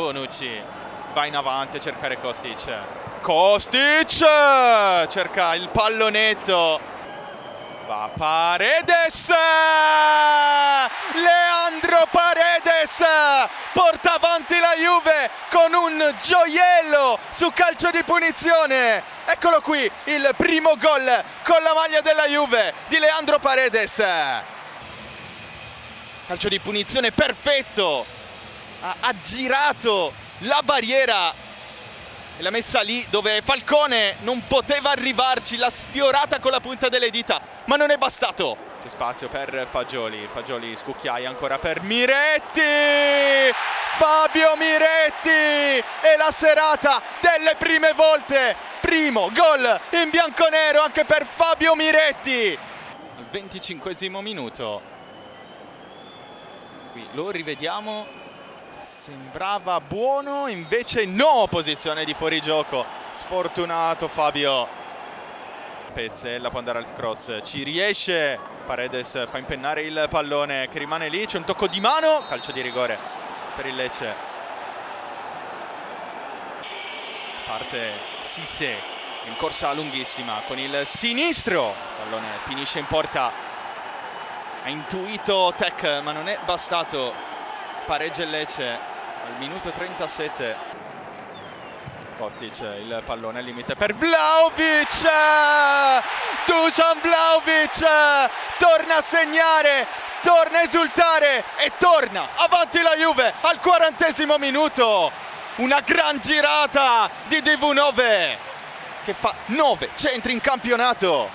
Bonucci va in avanti a cercare Kostic. Kostic cerca il pallonetto. Va Paredes! Leandro Paredes porta avanti la Juve con un gioiello su calcio di punizione. Eccolo qui il primo gol con la maglia della Juve di Leandro Paredes. Calcio di punizione perfetto. Ha aggirato la barriera e l'ha messa lì dove Falcone non poteva arrivarci, l'ha sfiorata con la punta delle dita, ma non è bastato. C'è spazio per Fagioli, Fagioli scucchiaia ancora per Miretti! Fabio Miretti! E la serata delle prime volte! Primo gol in bianconero anche per Fabio Miretti! Al 25 minuto. Qui lo rivediamo sembrava buono invece no posizione di fuorigioco. Sfortunato Fabio Pezzella può andare al cross. Ci riesce. Paredes fa impennare il pallone che rimane lì. C'è un tocco di mano. Calcio di rigore per il Lecce. Parte Sisse in corsa lunghissima con il sinistro. Pallone finisce in porta. Ha intuito Tech ma non è bastato pareggia il Lecce al minuto 37 Kostic il pallone al limite per Vlaovic Dusan Vlaovic torna a segnare torna a esultare e torna avanti la Juve al quarantesimo minuto. Una gran girata di DV9 che fa 9 centri in campionato.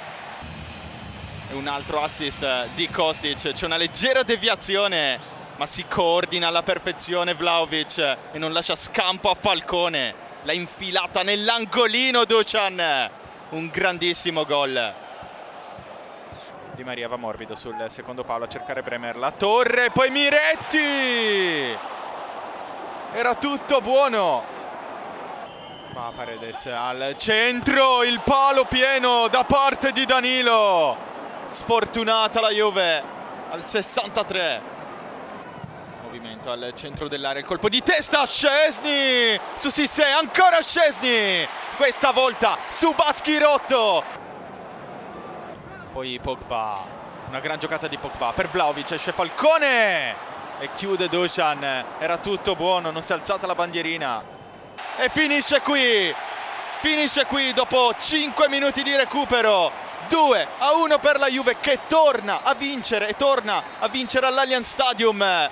Un altro assist di Kostic c'è una leggera deviazione ma si coordina alla perfezione Vlaovic e non lascia scampo a Falcone. L'ha infilata nell'angolino Duchan. Un grandissimo gol. Di Maria va morbido sul secondo palo a cercare Bremer. La torre poi Miretti! Era tutto buono. Va Paredes al centro il palo pieno da parte di Danilo. Sfortunata la Juve al 63 movimento al centro dell'area, il colpo di testa, Scesni su Sissé, ancora Scesni, questa volta su Baschirotto. Poi Pogba, una gran giocata di Pogba per Vlaovic, esce Falcone e chiude Dusan, era tutto buono, non si è alzata la bandierina. E finisce qui, finisce qui dopo 5 minuti di recupero. 2 a 1 per la Juve che torna a vincere e torna a vincere all'Allianz Stadium